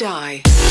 die.